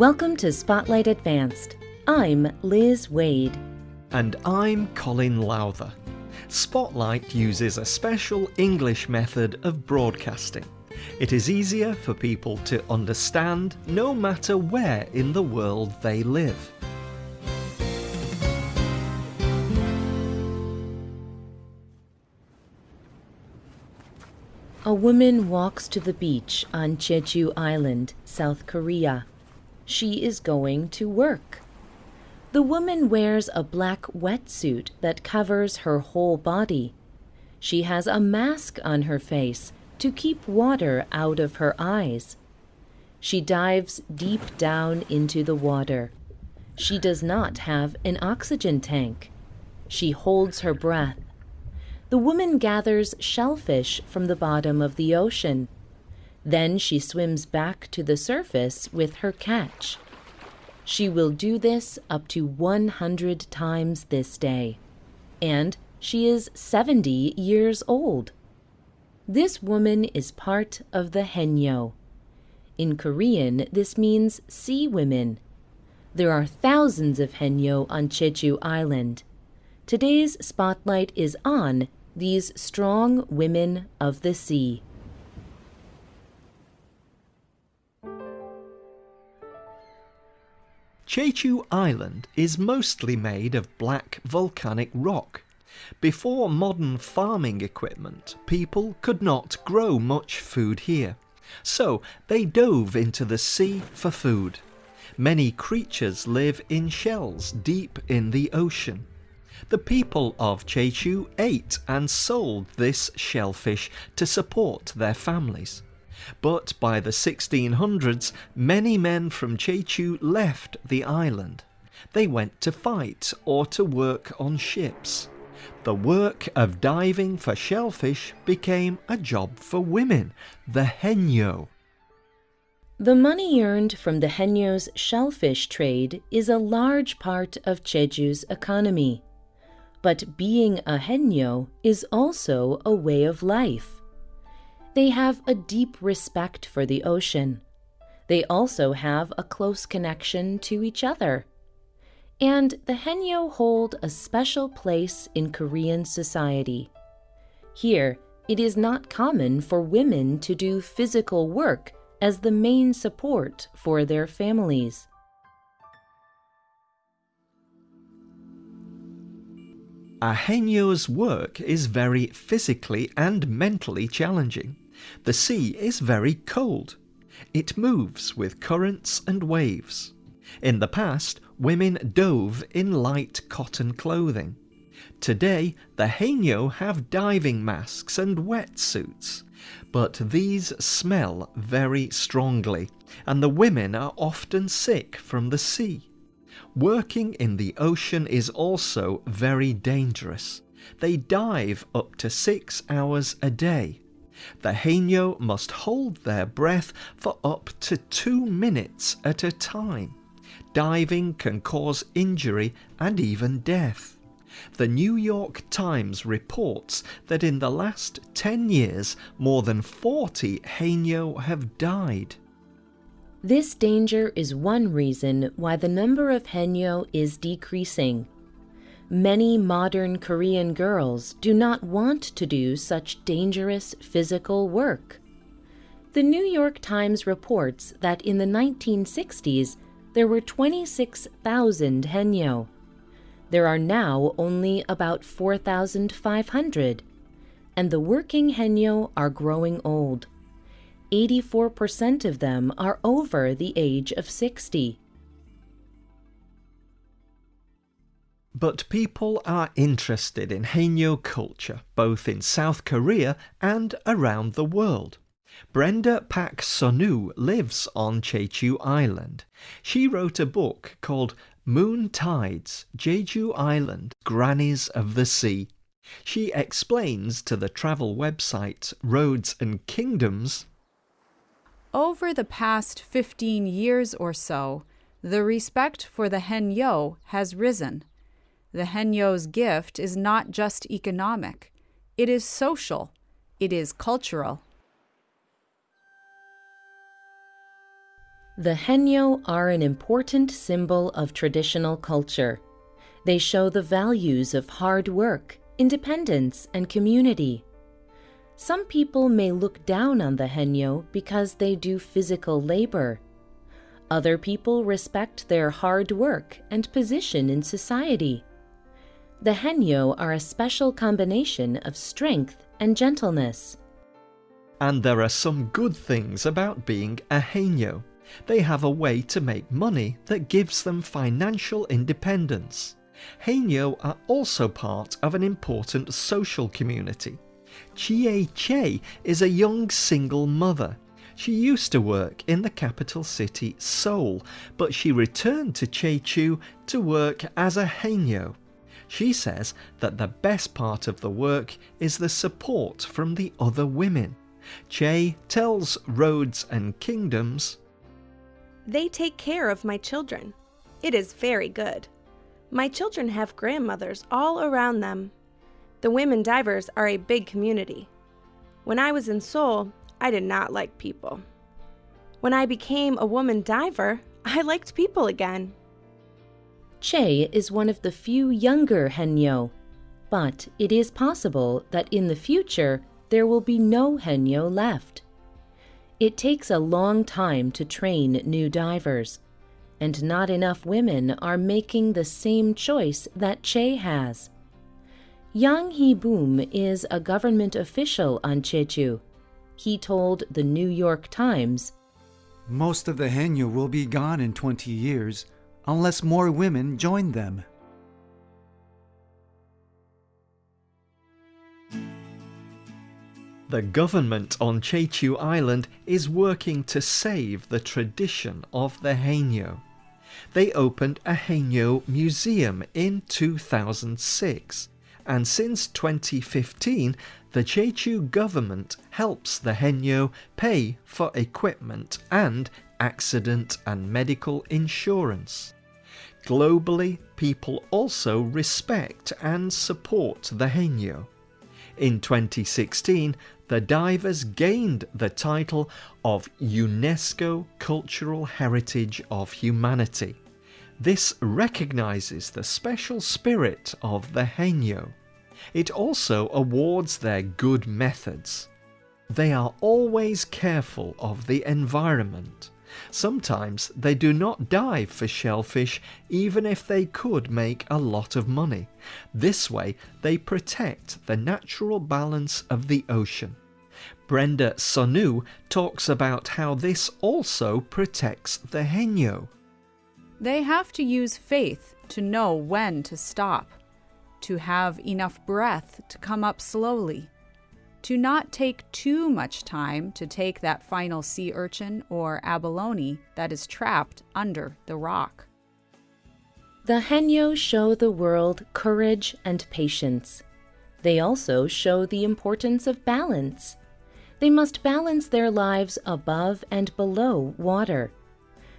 Welcome to Spotlight Advanced. I'm Liz Wade. And I'm Colin Lowther. Spotlight uses a special English method of broadcasting. It is easier for people to understand no matter where in the world they live. A woman walks to the beach on Jeju Island, South Korea. She is going to work. The woman wears a black wetsuit that covers her whole body. She has a mask on her face to keep water out of her eyes. She dives deep down into the water. She does not have an oxygen tank. She holds her breath. The woman gathers shellfish from the bottom of the ocean. Then she swims back to the surface with her catch. She will do this up to 100 times this day. And she is 70 years old. This woman is part of the Haenyeo. In Korean, this means sea women. There are thousands of Haenyeo on Jeju Island. Today's spotlight is on these strong women of the sea. Jeju Island is mostly made of black volcanic rock. Before modern farming equipment, people could not grow much food here. So they dove into the sea for food. Many creatures live in shells deep in the ocean. The people of Jeju ate and sold this shellfish to support their families. But by the 1600s, many men from Jeju left the island. They went to fight or to work on ships. The work of diving for shellfish became a job for women, the haenyeo. The money earned from the Haenyeo's shellfish trade is a large part of Jeju's economy. But being a haenyeo is also a way of life. They have a deep respect for the ocean. They also have a close connection to each other. And the Haenyeo hold a special place in Korean society. Here, it is not common for women to do physical work as the main support for their families. A haenyeo's work is very physically and mentally challenging. The sea is very cold. It moves with currents and waves. In the past, women dove in light cotton clothing. Today, the haenyeo have diving masks and wetsuits, but these smell very strongly, and the women are often sick from the sea. Working in the ocean is also very dangerous. They dive up to six hours a day. The haenyeo must hold their breath for up to two minutes at a time. Diving can cause injury and even death. The New York Times reports that in the last 10 years, more than 40 haenyeo have died. This danger is one reason why the number of haenyeo is decreasing. Many modern Korean girls do not want to do such dangerous physical work. The New York Times reports that in the 1960s there were 26,000 haenyeo. There are now only about 4,500, and the working haenyeo are growing old. 84% of them are over the age of 60. But people are interested in Haenyeo culture, both in South Korea and around the world. Brenda Paik Sunoo lives on Jeju Island. She wrote a book called Moon Tides Jeju Island Grannies of the Sea. She explains to the travel website Roads and Kingdoms Over the past 15 years or so, the respect for the Haenyeo has risen. The Haenyeo's gift is not just economic, it is social, it is cultural. The Haenyeo are an important symbol of traditional culture. They show the values of hard work, independence, and community. Some people may look down on the Haenyeo because they do physical labor. Other people respect their hard work and position in society. The Haenyeo are a special combination of strength and gentleness. And there are some good things about being a Haenyeo. They have a way to make money that gives them financial independence. Haenyeo are also part of an important social community. Chie Che is a young single mother. She used to work in the capital city Seoul, but she returned to Jeju to work as a Haenyeo. She says that the best part of the work is the support from the other women. Che tells Roads and Kingdoms They take care of my children. It is very good. My children have grandmothers all around them. The women divers are a big community. When I was in Seoul, I did not like people. When I became a woman diver, I liked people again. Che is one of the few younger Haenyeo, but it is possible that in the future there will be no Haenyeo left. It takes a long time to train new divers, and not enough women are making the same choice that Che has. Yang Hee-boom is a government official on Jeju. He told the New York Times, Most of the Haenyeo will be gone in 20 years unless more women join them. The government on Jeju Island is working to save the tradition of the Haenyeo. They opened a Haenyeo museum in 2006, and since 2015, the Jeju government helps the Haenyeo pay for equipment and accident and medical insurance. Globally, people also respect and support the Haenyeo. In 2016, the divers gained the title of UNESCO Cultural Heritage of Humanity. This recognizes the special spirit of the Haenyeo. It also awards their good methods. They are always careful of the environment. Sometimes they do not dive for shellfish even if they could make a lot of money. This way they protect the natural balance of the ocean. Brenda Sunoo talks about how this also protects the Haenyeo. They have to use faith to know when to stop, to have enough breath to come up slowly, to not take too much time to take that final sea urchin or abalone that is trapped under the rock. The Haenyeo show the world courage and patience. They also show the importance of balance. They must balance their lives above and below water.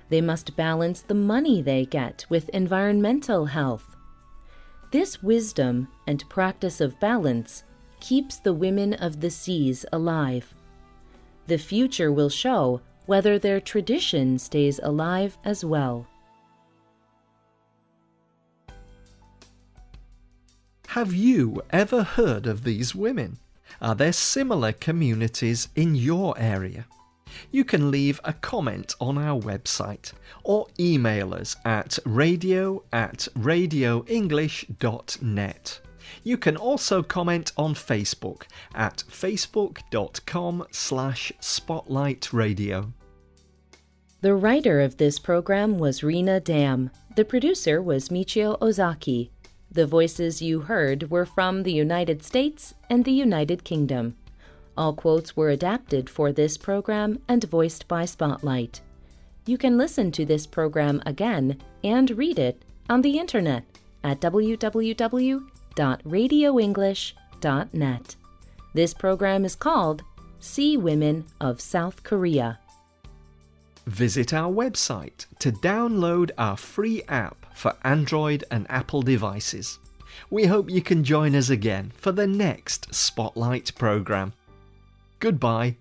They must balance the money they get with environmental health. This wisdom and practice of balance keeps the women of the seas alive. The future will show whether their tradition stays alive as well. Have you ever heard of these women? Are there similar communities in your area? You can leave a comment on our website or email us at radio at radioenglish.net. You can also comment on Facebook at facebook.com slash spotlightradio. The writer of this program was Rena Dam. The producer was Michio Ozaki. The voices you heard were from the United States and the United Kingdom. All quotes were adapted for this program and voiced by Spotlight. You can listen to this program again and read it on the internet at www.radioenglish.net. This program is called Sea Women of South Korea. Visit our website to download our free app for Android and Apple devices. We hope you can join us again for the next Spotlight programme. Goodbye.